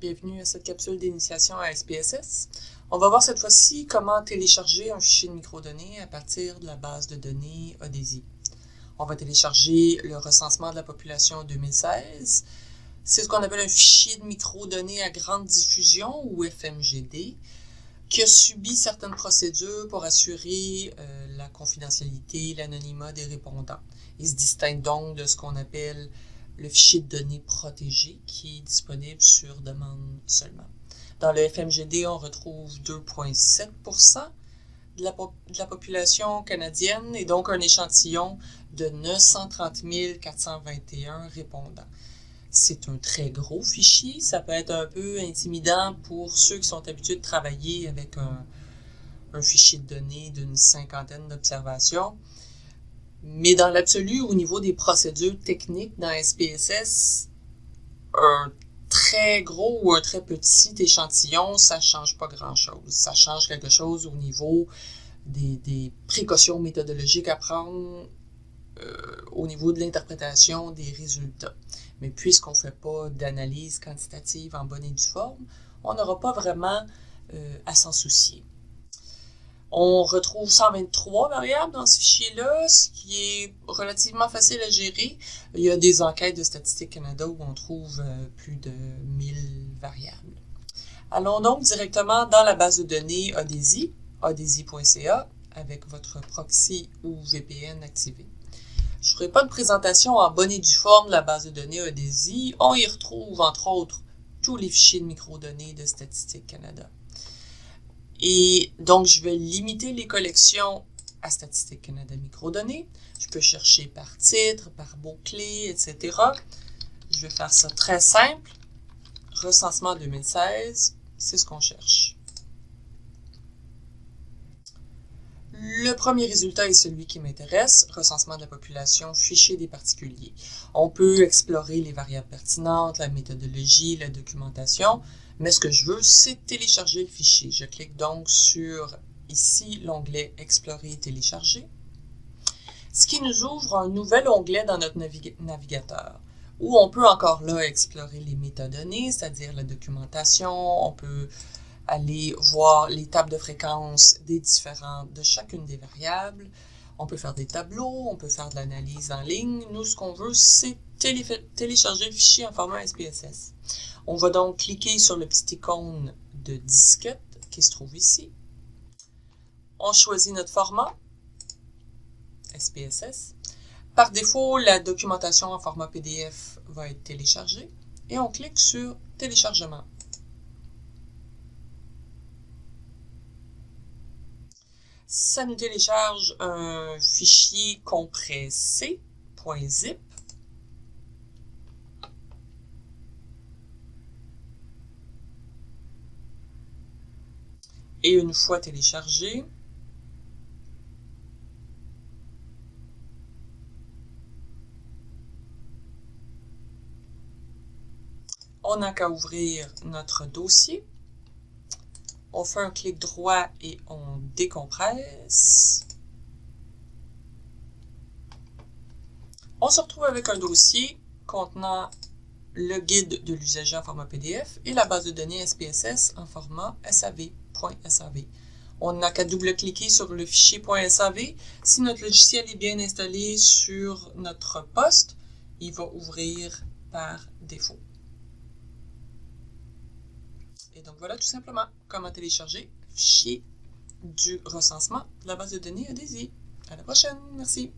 Bienvenue à cette capsule d'initiation à SPSS. On va voir cette fois-ci comment télécharger un fichier de microdonnées à partir de la base de données ODESI. On va télécharger le recensement de la population 2016. C'est ce qu'on appelle un fichier de microdonnées à grande diffusion ou FMGD qui a subi certaines procédures pour assurer euh, la confidentialité, l'anonymat des répondants. Il se distingue donc de ce qu'on appelle le fichier de données protégé qui est disponible sur demande seulement. Dans le FMGD, on retrouve 2,7 de la, de la population canadienne et donc un échantillon de 930 421 répondants. C'est un très gros fichier. Ça peut être un peu intimidant pour ceux qui sont habitués de travailler avec un, un fichier de données d'une cinquantaine d'observations. Mais dans l'absolu, au niveau des procédures techniques dans SPSS, un très gros ou un très petit échantillon, ça change pas grand-chose. Ça change quelque chose au niveau des, des précautions méthodologiques à prendre euh, au niveau de l'interprétation des résultats. Mais puisqu'on ne fait pas d'analyse quantitative en bonne et due forme, on n'aura pas vraiment euh, à s'en soucier. On retrouve 123 variables dans ce fichier-là, ce qui est relativement facile à gérer. Il y a des enquêtes de Statistique Canada où on trouve euh, plus de 1000 variables. Allons donc directement dans la base de données ODESI, odesi.ca, avec votre proxy ou VPN activé. Je ne ferai pas de présentation en bonne et due forme de la base de données ODESI. On y retrouve, entre autres, tous les fichiers de microdonnées de Statistique Canada. Et donc, je vais limiter les collections à Statistique Canada Microdonnées. Je peux chercher par titre, par mots-clés, etc. Je vais faire ça très simple. Recensement 2016, c'est ce qu'on cherche. Le premier résultat est celui qui m'intéresse, recensement de la population, fichier des particuliers. On peut explorer les variables pertinentes, la méthodologie, la documentation, mais ce que je veux, c'est télécharger le fichier. Je clique donc sur ici l'onglet Explorer et télécharger, ce qui nous ouvre un nouvel onglet dans notre navigateur où on peut encore là explorer les métadonnées, c'est-à-dire la documentation, on peut aller voir les tables de fréquence des différentes, de chacune des variables, on peut faire des tableaux, on peut faire de l'analyse en ligne. Nous, ce qu'on veut, c'est télécharger le fichier en format SPSS. On va donc cliquer sur le petit icône de disquette qui se trouve ici. On choisit notre format, SPSS. Par défaut, la documentation en format PDF va être téléchargée et on clique sur téléchargement. Ça nous télécharge un fichier compressé, .zip, Et une fois téléchargé, on n'a qu'à ouvrir notre dossier. On fait un clic droit et on décompresse. On se retrouve avec un dossier contenant le guide de l'usager en format PDF et la base de données SPSS en format SAV. On n'a qu'à double-cliquer sur le fichier .sav. Si notre logiciel est bien installé sur notre poste, il va ouvrir par défaut. Et donc voilà tout simplement comment télécharger fichier du recensement de la base de données Adesi. À la prochaine, merci.